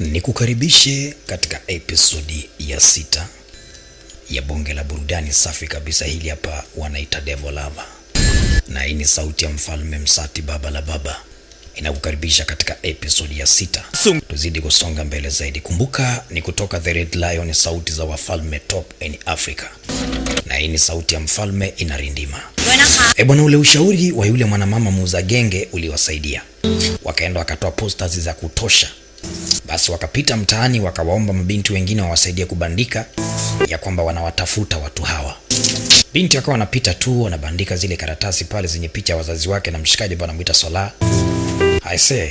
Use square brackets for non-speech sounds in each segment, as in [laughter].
Nikukaribishe katika episodi ya sita ya bonge la burudani safi kabisa. Hili hapa wanaita Devo Lava, na hii ni sauti ya mfalme Msati, baba la baba, inakukaribisha katika episodi ya sita. Tuzidi kusonga mbele zaidi. Kumbuka ni kutoka The Red Lion, sauti za wafalme top in Africa, na hii ni sauti ya mfalme inarindima. E bwana, ule ushauri wa yule mwanamama muuza genge uliwasaidia, wakaenda wakatoa posters za kutosha basi wakapita mtaani, wakawaomba mabinti wengine wawasaidie kubandika ya kwamba wanawatafuta watu hawa. Binti akawa anapita tu wanabandika zile karatasi pale zenye picha ya wazazi wake na mshikaji ambaye anamuita Sola. I say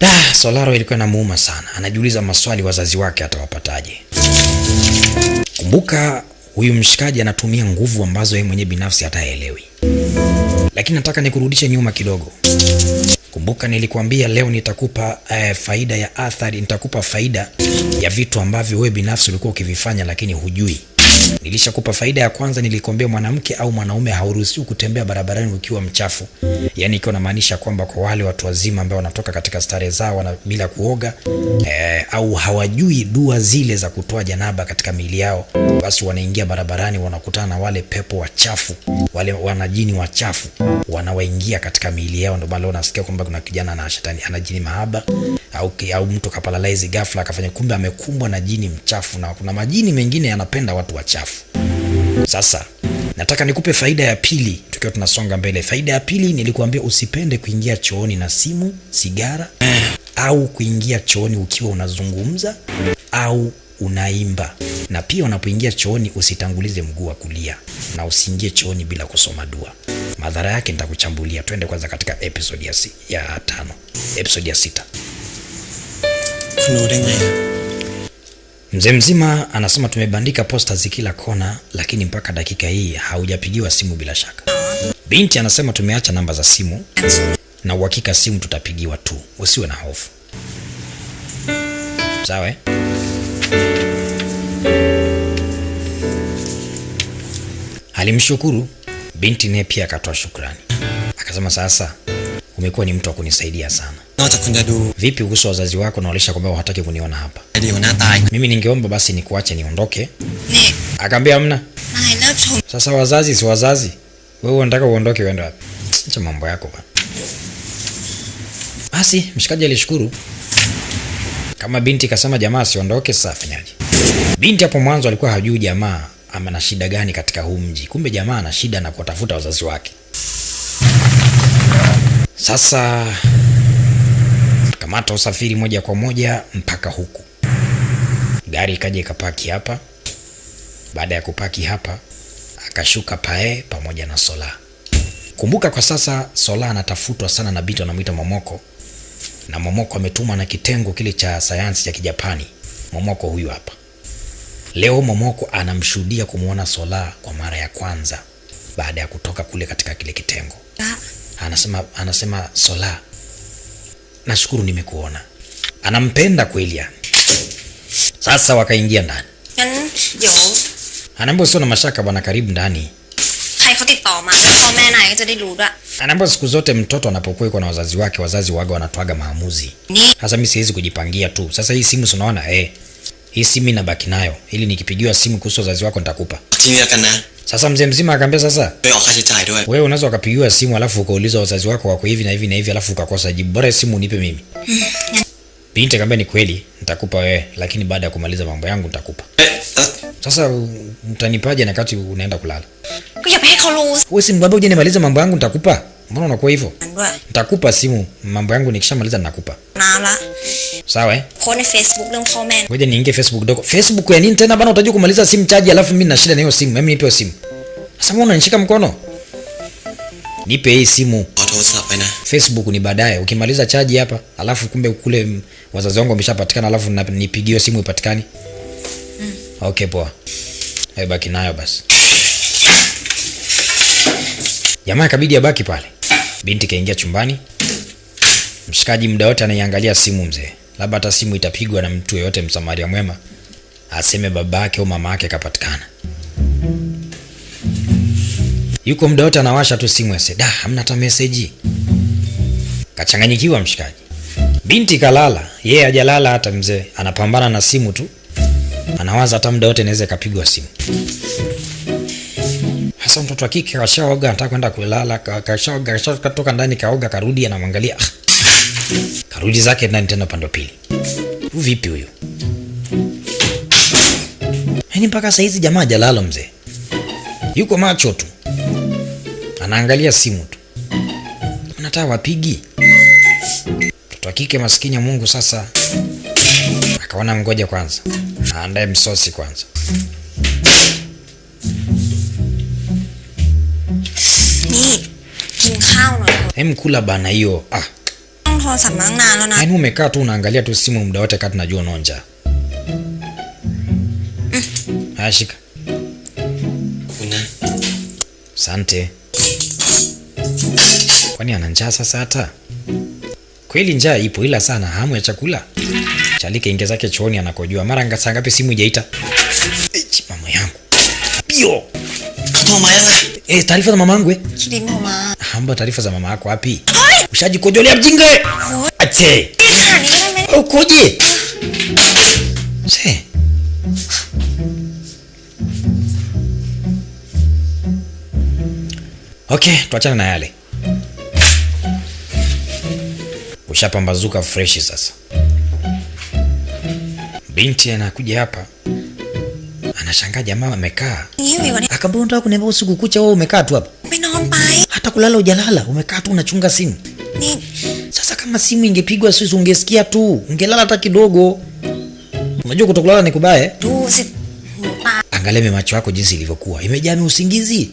da, Solaro ilikuwa inamuuma sana, anajiuliza maswali, wazazi wake atawapataje? Kumbuka huyu mshikaji anatumia nguvu ambazo yeye mwenyewe binafsi hataelewi. Lakini nataka nikurudishe nyuma kidogo. Kumbuka nilikwambia leo nitakupa eh, faida ya athari, nitakupa faida ya vitu ambavyo wewe binafsi ulikuwa ukivifanya lakini hujui. Nilishakupa faida ya kwanza, nilikwambia mwanamke au mwanaume hauruhusiwi kutembea barabarani ukiwa mchafu, yaani ikiwa namaanisha kwamba kwa wale watu wazima ambao wanatoka katika starehe zao wana, bila kuoga eh, au hawajui dua zile za kutoa janaba katika miili yao, basi wanaingia barabarani, wanakutana na wale pepo wachafu, wale wanajini wachafu wanawaingia katika miili yao. Ndio maana unasikia kwamba kuna kijana na shetani ana jini mahaba au, au mtu kapalalize ghafla akafanya, kumbe amekumbwa na jini mchafu, na kuna majini mengine yanapenda watu wachafu. Sasa nataka nikupe faida ya pili tukiwa tunasonga mbele. Faida ya pili nilikuambia usipende kuingia chooni na simu, sigara au kuingia chooni ukiwa unazungumza au unaimba, na pia unapoingia chooni usitangulize mguu wa kulia na usiingie chooni bila kusoma dua. Madhara yake nitakuchambulia. Twende kwanza katika episode ya, si, ya tano, episode ya sita. Mzee mzima anasema tumebandika posters kila kona, lakini mpaka dakika hii haujapigiwa simu bila shaka. Binti anasema tumeacha namba za simu na uhakika simu tutapigiwa tu, usiwe na hofu. Sawa eh? Alimshukuru binti, naye pia akatoa shukrani, akasema sasa umekuwa ni mtu wa kunisaidia sana na hata du. Vipi uso wazazi wako na walisha kwamba hataki kuniona hapa? Mimi ningeomba basi nikuache niondoke. Ni. Akaambia hamna. Sasa wazazi si wazazi. Wewe unataka uondoke uende wapi? Acha mambo yako bwana. Basi mshikaji alishukuru. Kama binti kasema jamaa asiondoke, sasa afanyaje? Binti hapo mwanzo alikuwa hajui jamaa ama na shida gani katika huu mji. Kumbe jamaa ana shida na kuwatafuta wazazi wake. Sasa kamata usafiri moja kwa moja mpaka huku. Gari ikaja ikapaki hapa. Baada ya kupaki hapa, akashuka Pae pamoja na Sola. Kumbuka kwa sasa Sola anatafutwa sana na Bito, anamwita Momoko, na Momoko ametumwa na kitengo kile cha sayansi cha Kijapani. Momoko huyu hapa leo. Momoko anamshuhudia kumwona Sola kwa mara ya kwanza baada ya kutoka kule katika kile kitengo. Anasema, anasema Sola, nashukuru nimekuona. Anampenda kweli yani. Sasa wakaingia ndani. Anaambia sio na mashaka bwana, karibu ndani. Anaambia siku zote mtoto anapokuwa iko na wazazi wake, wazazi waga wanatwaga maamuzi. Sasa mimi siwezi kujipangia tu. Sasa hii simu sinaona eh hii simu inabaki nayo, ili nikipigiwa simu kuhusu wazazi wako nitakupa. Sasa mzee mzima akaambia, sasa wewe unaweza ukapigiwa simu alafu ukauliza wazazi wako wako hivi na hivi na hivi, alafu ukakosa jibu. Bora simu unipe mimi. [laughs] Binti akaambia, ni kweli nitakupa wewe, lakini baada ya kumaliza mambo yangu nitakupa. Sasa mtanipaje na kati unaenda kulala? Wewe simu baba, uje nimalize mambo yangu nitakupa. Mbona unakuwa hivyo? Nitakupa simu, mambo yangu nikishamaliza ninakupa. Sawa eh? Kone Facebook na comment. Ngoja niingie Facebook kidogo. Facebook ya nini tena bana? Utajua kumaliza simu chaji, alafu mimi na shida na hiyo simu. Mimi nipewe simu. Sasa mbona unanishika mkono? Nipe hii simu. Facebook ni baadaye. Ukimaliza chaji hapa, alafu kumbe kule wazazi wangu wameshapatikana, alafu nipigiwe simu ipatikane. Mm. Okay, poa. Baki nayo basi. Jamaa kabidi abaki pale. Binti kaingia chumbani. Mshikaji muda wote anaiangalia simu mzee. Labda hata simu itapigwa na mtu yeyote msamaria mwema. Aseme baba yake au mama yake kapatikana. Yuko muda wote anawasha tu simu ase, Da, hamna hata message. Kachanganyikiwa mshikaji. Binti kalala, yeye hajalala hata mzee, anapambana na simu tu, anawaza hata muda wote inaweza ikapigwa simu. Hasa mtoto wa kike kashaoga, anataka kwenda kulala, ka- kashaoga, kashatoka ndani, kaoga, karudi, anamwangalia [laughs] karudi zake ndani tena upande pili. Vipi huyu? Yaani mpaka saa hizi jamaa hajalala mzee, yuko macho tu, anaangalia simu tu, anataka wapigi mtoto wa kike maskini ya Mungu. Sasa akaona mgoja kwanza aandae msosi kwanza. Hem, kula bana hiyo. Ah, yaani umekaa tu unaangalia tu simu muda wote kati, najua unaonja. Mm. Haya, shika. Asante. Kwani ana njaa sasa? Hata kweli njaa ipo, ila sana hamu ya chakula Chalike inge zake chooni anakojua. Mara ngasa ngapi simu ijaita? Mama yangu pio, Kato mama yangu. Eh, taarifa za mamangu eh? Kilimo mama. Hamba taarifa za mama yako wapi? Ushajikojolea mjinga. Eh? Ache. Ukoje? Se. Okay, tuachane na yale. Ushapambazuka fresh sasa. Binti anakuja hapa Anashangaa jamaa amekaa. Akaambia unataka kuniambia usiku kucha wewe umekaa tu hapa? Hata kulala hujalala, umekaa tu unachunga simu. Sasa kama simu ingepigwa siwezi ungesikia tu. Ungelala hata kidogo. Unajua kutokulala ni kubaya. Tu si. Angalia macho yako jinsi ilivyokuwa. Imejaa usingizi.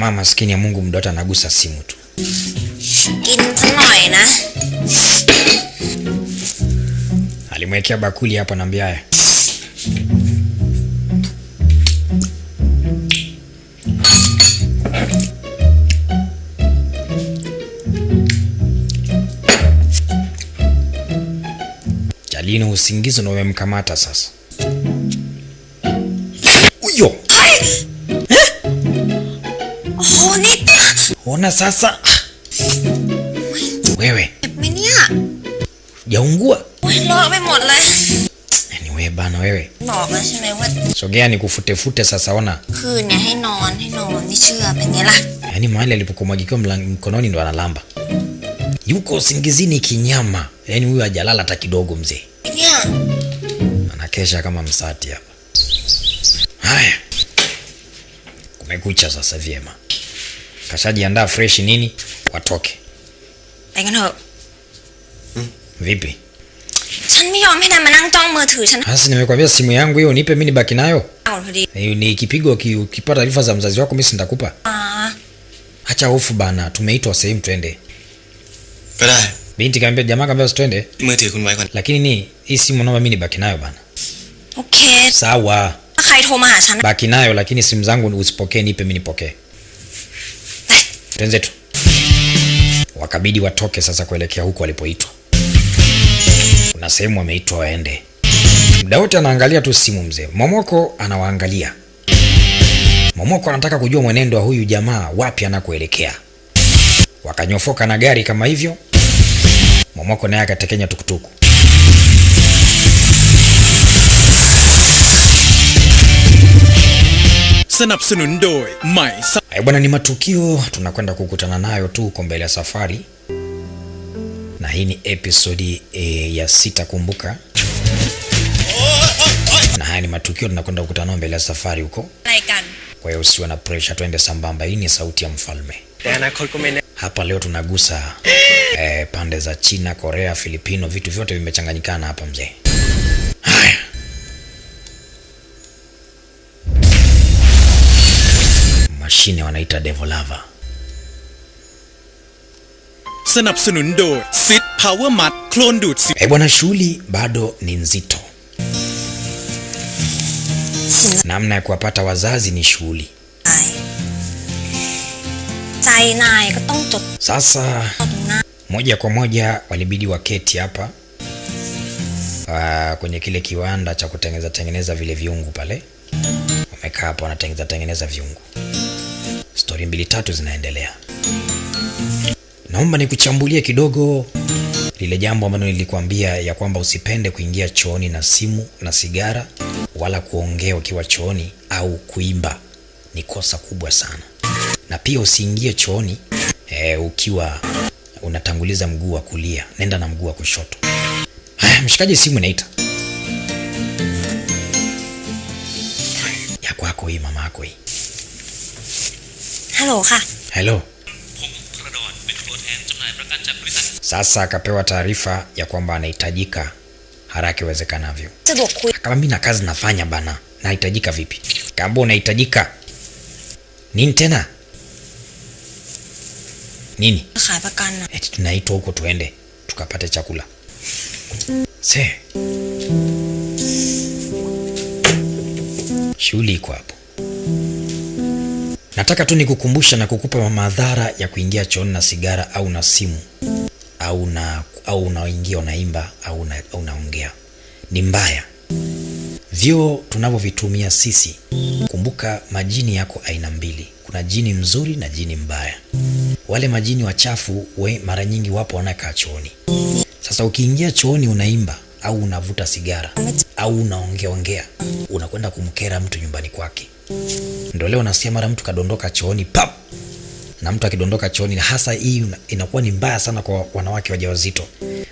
Mama maskini ya Mungu mdoto anagusa simu tu. Alimwekea bakuli hapo naambia haya. Jalino usingizi ndio umemkamata sasa. Bonita. Ona sasa. Wewe. Menia. Jaungua. Wewe mola. Eh, ni wewe bana wewe. Baba sema wewe. Sogea ni nikufutefute sasa ona. Kuna hai non hai non ni chua penyela. Yaani mahali alipokumwagikiwa mkononi ndo analamba. Yuko singizini kinyama. Yaani huyu hajalala hata kidogo mzee. Menia. Anakesha kama msati hapa. Haya. Kumekucha sasa vyema kashajiandaa fresh nini watoke. Hmm? Vipi? Hasi nimekwambia simu yangu hiyo nipe mi nibaki nayo. Eh, ni kipigo ukipata taarifa za mzazi wako mi sintakupa. Hacha hofu bana tumeitwa sehemu twende. Binti kaambia jamaa kaambia usitwende lakini ni hii simu naomba mi nibaki nayo bana. Okay. sawa. Baki nayo lakini simu zangu usipokee nipe mi nipokee. Twenzetu. Wakabidi watoke sasa kuelekea huko walipoitwa. Kuna sehemu wameitwa waende. Muda wote anaangalia tu simu mzee. Momoko anawaangalia. Momoko anataka kujua mwenendo wa huyu jamaa wapi anakoelekea. Wakanyofoka na gari kama hivyo. Momoko naye akatekenya tukutuku. สนับสนุนโดยใหม่ Haya bwana, ni matukio tunakwenda kukutana nayo tu huko mbele ya safari, na hii ni episodi e, ya sita. Kumbuka, na haya ni matukio tunakwenda kukutana nayo mbele ya safari huko. อะไรกัน Kwa hiyo usiwe na pressure, twende sambamba. Hii ni sauti ya mfalme. แต่อนาคตก็ไม่แน่ Hapa leo tunagusa eh, pande za China, Korea, Filipino, vitu vyote vimechanganyikana hapa mzee. mashine wanaita Devolava. สนับสนุนโดยซิดพาวเวอร์มัดโคลนดูดสิ Eh bwana, shughuli bado ni nzito. สิน Namna ya kuwapata wazazi ni shughuli. ใจใจนายก็ต้องจด Sasa ตรงหน้า moja kwa moja walibidi waketi hapa uh, kwenye kile kiwanda cha kutengeneza tengeneza vile viungu pale. Wamekaa hapo wanatengeneza tengeneza viungu. Stori mbili tatu zinaendelea. Naomba nikuchambulie kidogo lile jambo ambalo nilikuambia ya kwamba usipende kuingia chooni na simu na sigara wala kuongea ukiwa chooni au kuimba, ni kosa kubwa sana. Na pia usiingie chooni e, ukiwa unatanguliza mguu wa kulia, nenda na mguu wa kushoto. Haya, mshikaji, simu inaita ya kwako hii, mama yako hii. ฮัลโหลค่ะ Hello. Sasa akapewa taarifa ya kwamba anahitajika haraka iwezekanavyo. สะดวกคุย Kama mimi na kazi nafanya bana, nahitajika vipi? Kamba unahitajika nini tena? Nini? ขายประกันอะ Eti tunaitwa huko tuende tukapate chakula. Se. Shughuli iko hapo. Nataka tu nikukumbusha na kukupa madhara ya kuingia chooni na sigara au na simu au na au unaingia unaimba au una, unaongea. Ni mbaya. Vyoo tunavyovitumia sisi, kumbuka majini yako aina mbili. Kuna jini mzuri na jini mbaya. Wale majini wachafu we mara nyingi wapo wanakaa chooni. Sasa ukiingia chooni unaimba au unavuta sigara au unaongea ongea, unakwenda kumkera mtu nyumbani kwake. Ndio leo nasikia mara mtu kadondoka chooni pap, na mtu akidondoka chooni, hasa hii inakuwa ni mbaya sana kwa wanawake wajawazito.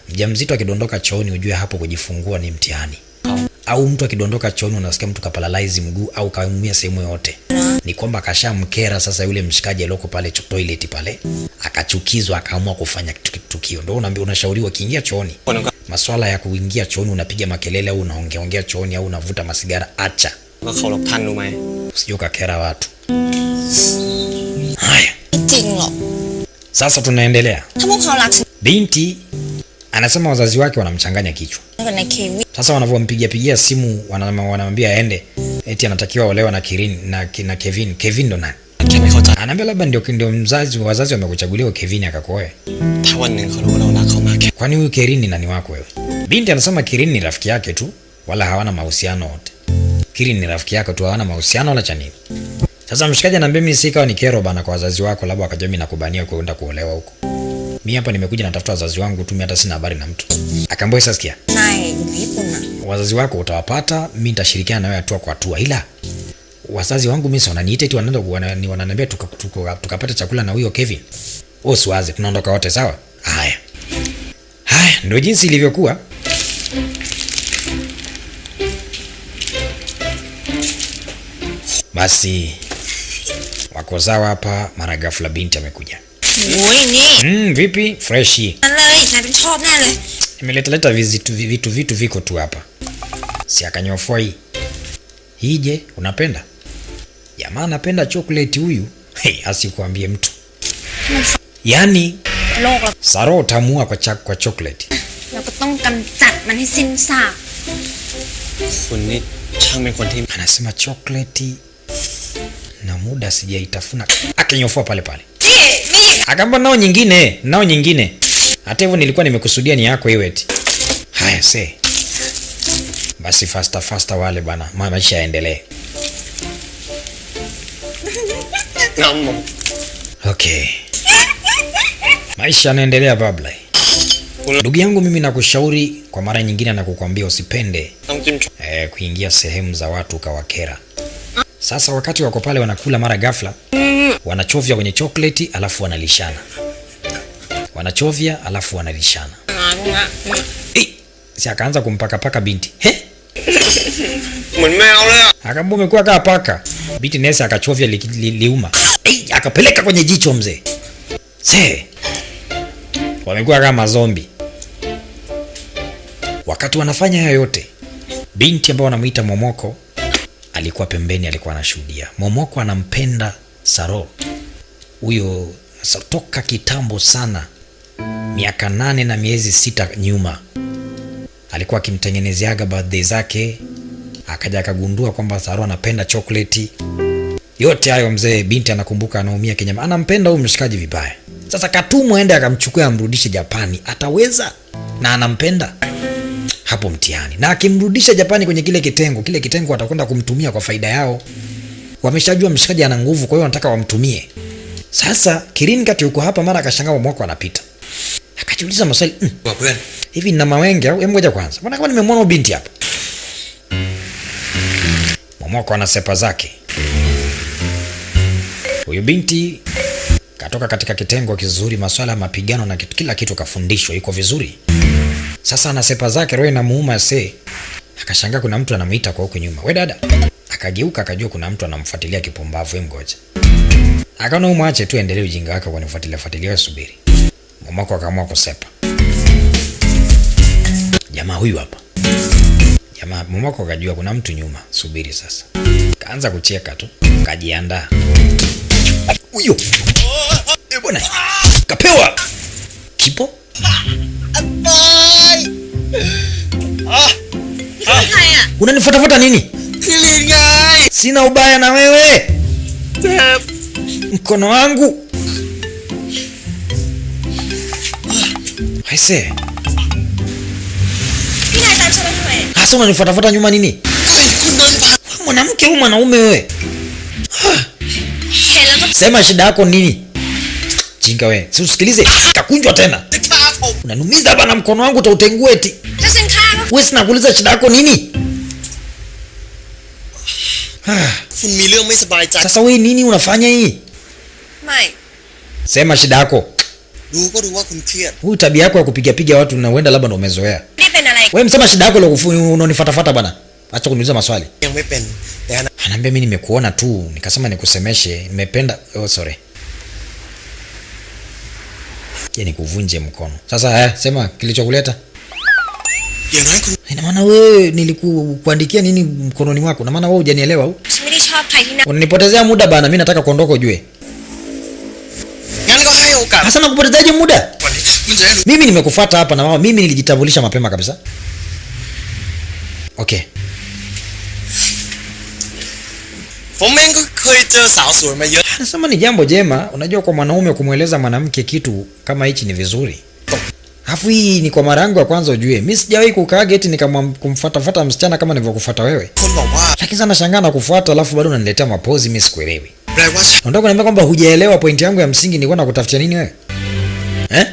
Mjamzito akidondoka chooni, ujue hapo kujifungua ni mtihani. Au mtu akidondoka chooni unasikia mtu kapalalize mguu au kaumia sehemu yote ni kwamba kashamkera sasa yule mshikaji aliyoko pale toilet pale, akachukizwa akaamua kufanya tukio. Ndio unaambiwa, unashauriwa kiingia chooni, maswala ya kuingia chooni unapiga makelele au unaongeongea chooni au unavuta masigara, acha usije ukakera watu. Haya, sasa tunaendelea. Binti anasema wazazi wake wanamchanganya kichwa. Sasa wanavyompigia pigia simu wanamwambia aende, eti anatakiwa olewa na Kirin na, na Kevin. Kevin ndo nani? Anaambia labda ndio ndio mzazi wazazi wamekuchagulia Kevin akakoe. Kwani huyu Kirin ni nani wako wewe? Binti anasema Kirin ni rafiki yake tu, wala hawana mahusiano wote nafikiri ni rafiki yako tu, hawana mahusiano wala cha nini. Sasa mshikaji anambia mimi sikawa ni kero bana kwa wazazi wako, labda wakajua mimi nakubania kwenda kuolewa huko. Mimi hapa nimekuja natafuta wazazi wangu tu, mimi hata sina habari na mtu. Akaambia sasa, sikia, Hai, vipi na? wazazi wako utawapata, mimi nitashirikiana nawe hatua kwa hatua, ila wazazi wangu mimi wananiita eti wanaenda wananiambia tukapata tuka, tuka chakula na huyo Kevin. Wewe usiwaze, tunaondoka wote sawa? Haya. Haya ndio jinsi ilivyokuwa. Basi wako zao hapa, mara ghafla binti amekuja. Mm, vipi freshi? Imeletaleta vitu, vitu vitu viko tu hapa, si akanyofua hii Hije, unapenda? Jamaa anapenda chocolate huyu. Hey, asikuambie mtu Yaani Saro utamua kwa, chak, kwa chocolate. Anasema chocolate na muda sijaitafuna, [coughs] akinyofua pale pale, akamba nao nyingine, nao nyingine. Hata hivyo nilikuwa nimekusudia ni yako iwe eti. Haya se basi, fasta fasta wale bana, maisha yaendelee. [laughs] Okay, maisha yanaendelea babla. Ndugu yangu, mimi nakushauri kwa mara nyingine na kukwambia usipende eh, kuingia sehemu za watu ukawakera. Sasa wakati wako pale wanakula, mara ghafla wanachovya kwenye chokleti, alafu wanalishana, wanachovya alafu wanalishana. Hey, si akaanza kumpakapaka binti He? Umekuwa kaa paka. Binti Nesa akachovya li, li, liuma hey, akapeleka kwenye jicho mzee. Se wamekuwa kama zombi. Wakati wanafanya hayo yote, binti ambao wanamwita Momoko alikuwa pembeni, alikuwa anashuhudia. Momoko anampenda Saro. Huyo toka kitambo sana, miaka nane na miezi sita nyuma, alikuwa akimtengenezeaga birthday zake akaja akagundua kwamba Saro anapenda chokoleti. Yote hayo mzee, binti anakumbuka, anaumia kinyama, anampenda huyu mshikaji vibaya. Sasa katumwa aende akamchukua amrudishe Japani, ataweza? Na anampenda hapo mtihani, na akimrudisha Japani kwenye kile kitengo, kile kitengo watakwenda kumtumia kwa faida yao. Wameshajua mshikaji ana nguvu, kwa hiyo wanataka wamtumie. Sasa Kirin kati yuko hapa, mara akashangaa mwaka anapita, akajiuliza maswali mm, hivi nina mawenge au? Hebu ngoja kwanza, mbona kama nimemwona binti hapa. Momoko ana sepa zake, huyu binti katoka katika kitengo kizuri, maswala ya mapigano na kila kitu kafundishwa, yuko vizuri. Sasa ana sepa zake, roho inamuuma se. Akashangaa kuna mtu anamuita kwa huko nyuma, we dada. Akageuka akajua kuna mtu anamfuatilia kipumbavu, hem, ngoja. Akaona umwache tu endelee ujinga wake kwa nifuatilia fuatilia, subiri. Mamako akaamua kusepa. Jamaa huyu hapa. Jamaa mamako kajua kuna mtu nyuma, subiri sasa. Kaanza kucheka tu, kajiandaa. Huyo. Eh bwana. Kapewa. Kipo? ah. Unanifuatafuta nini? Killing guy. Sina ubaya na wewe. Tap. Mkono wangu. I say. Ah, Hasa unanifuatafuta nyuma nini? Mwanamke huyu mwanaume wewe. Sema shida yako nini? Jinga wewe. Si usikilize. Kakunjwa tena unanumiza bana, mkono wangu utautengue eti. Wewe sina kuuliza shida yako nini? Sasa wewe nini unafanya hii? Mai. Sema shida yako. Huyu tabia yako ya kupiga piga watu na uenda labda ndo umezoea. Wewe msema shida yako leo unanifuatafuata bana. Acha kuniuliza maswali. Anaambia mimi nimekuona tu, nikasema nikusemeshe, nimependa. Oh sorry. Je, ni kuvunje mkono. Sasa eh, sema kilichokuleta. Inamaana wewe nilikuandikia nini mkononi mwako? Namaana wewe hujanielewa unanipotezea muda bana mi nataka kuondoka ujue. Hasa ah, nakupotezaje muda? Mimi nimekufata hapa na mama mimi nilijitambulisha mapema kabisa. Okay. ผมเองก็เคยเจอสาวสวยมาเยอะ Anasema ni jambo jema, unajua kwa mwanaume kumweleza mwanamke kitu kama hichi ni vizuri. Alafu hii ni kwa mara yangu ya kwanza ujue. Mimi sijawahi kukaa geti nikamfuatafuata msichana kama nilivyokufuata wewe. คนบอกว่า Lakini sana nashangaa na kufuata alafu bado unaniletea mapozi mimi sikuelewi. แปลว่าฉัน Unataka kuniambia kwamba hujaelewa pointi yangu ya msingi nilikuwa nakutafutia nini wewe? eh?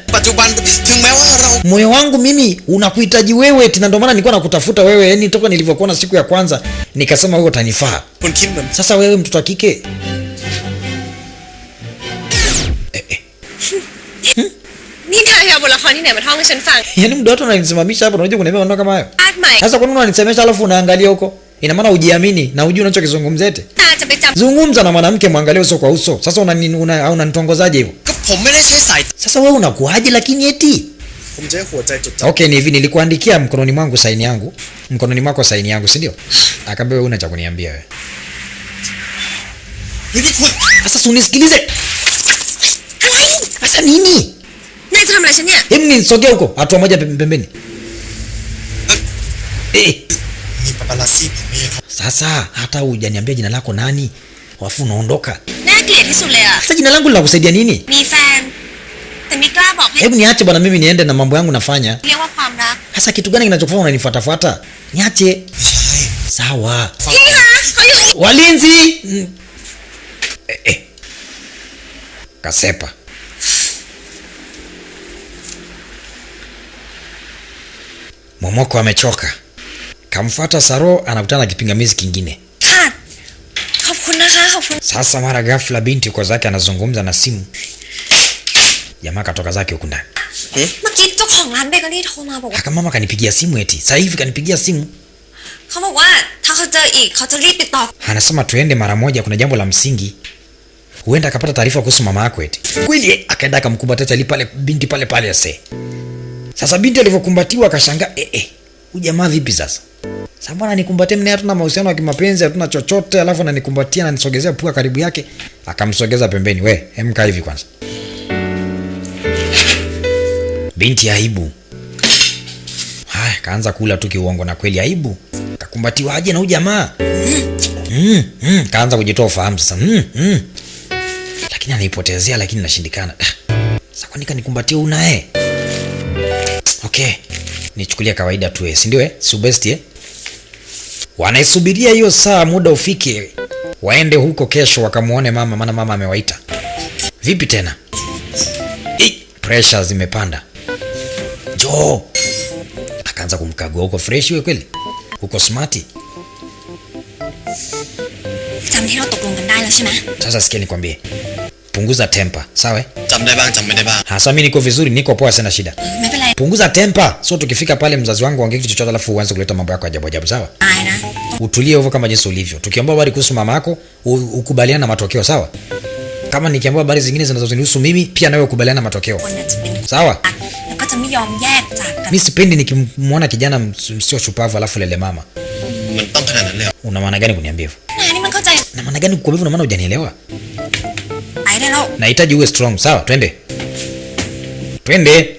moyo wangu mimi unakuhitaji wewe tina, ndio maana nilikuwa nakutafuta wewe, yani toka nilivyokuona siku ya kwanza nikasema wewe utanifaa. Sasa wewe mtoto wa kike eh, eh. hmm? Yaani mdo unanisimamisha hapo, unakuja kuniambia maneno kama hayo. Sasa kwa nini unanisemesha alafu unaangalia huko? Ina maana ujiamini na ujui unachokizungumzete. Zungumza na mwanamke mwangalie uso kwa uso. Sasa unanitongozaje una, una hivyo? ก็ผมไม่ได้ใช้สายตา Sasa wewe unakuaje lakini eti? ผมใช้หัวใจจดจำ Okay, ni hivi nilikuandikia mkononi mwangu saini yangu. Mkononi mwako saini yangu, si ndio? Akaambia wewe una cha kuniambia wewe. เฮ้ยนี่คุณ Sasa si unisikilize. อะไร Sasa nini? นายจะทำอะไรฉันเนี่ย Hebu nisogea huko, hatua moja pem- pembeni. Eh, มีปาปารัสซี่ผมเองครับ sasa hata hujaniambia jina lako nani? Alafu unaondoka. น่าเกลียดที่สุดเลยอ่ะ Sasa jina langu linakusaidia nini? มีแฟน แต่ไม่กล้าบอกให้ Hebu niache bwana, mimi niende na mambo yangu nafanya. เรียกว่าความรัก Sasa kitu gani kinachokufanya unanifuatafuata? Niache. ไม่ใช่ Sawa. ฟัง พี่คะเขาอยู่ Walinzi! Mm. Eh, eh. Kasepa. Momoko amechoka. Kamfuata Saro anakutana na kipingamizi kingine. Sasa mara ghafla binti kwa zake anazungumza na simu, jamaa katoka zake huku ndani hmm? eh? Akamama kanipigia simu eti sasa hivi kanipigia simu anasema tuende mara moja, kuna jambo la msingi huenda akapata taarifa kuhusu mama yako eti kweli. Akaenda akamkumbatia binti pale pale ase. Sasa binti alivyokumbatiwa akashangaa eh, eh huyu jamaa vipi sasa? Sasa mbona nikumbatie mimi hatuna mahusiano ya kimapenzi, hatuna chochote, alafu ananikumbatia na nisogezea pua karibu yake, akamsogeza pembeni. We, hemka hivi kwanza. Binti aibu. Haya, kaanza kula tu kiuongo na kweli aibu. Kakumbatiwa aje na huyu jamaa? Mm, mm, kaanza kujitoa ufahamu sasa. Mm, mm. Lakini anaipotezea lakini nashindikana. Ah, Sasa kwani kanikumbatia unaye? Okay nichukulia kawaida tu eh, si ndio eh? best eh? Wanaisubiria hiyo saa muda ufike waende huko kesho wakamuone mama, maana mama amewaita. Vipi tena? Hey, pressure zimepanda. jo Akaanza kumkagua huko fresh wewe kweli? Huko smart? Sasa sikia nikwambie punguza tempa, sawa? so mimi niko vizuri, niko poa, sina shida. Punguza tempa, so tukifika pale mzazi wangu ongea kitu chochote, alafu uanze kuleta mambo yako ajabu ajabu, sawa? Aina. Utulie hivyo kama jinsi ulivyo. Tukiomba habari kuhusu mama yako, ukubaliana na matokeo, sawa? Kama nikiambiwa habari zingine zinazonihusu mimi, pia nawe ukubaliana na matokeo, sawa? Mimi sipendi nikimwona kijana msio shupavu alafu lele mama. Una maana gani kuniambia hivyo? Na maana gani kukuambia? na maana hujanielewa? Nahitaji uwe strong. Sawa, twende twende.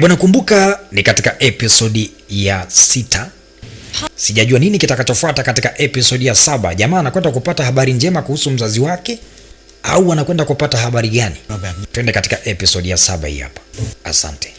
Bwana, kumbuka ni katika episodi ya sita. Sijajua nini kitakachofuata katika episodi ya saba. Jamaa anakwenda kupata habari njema kuhusu mzazi wake au anakwenda kupata habari gani? Twende katika episodi ya saba hii hapa. Asante.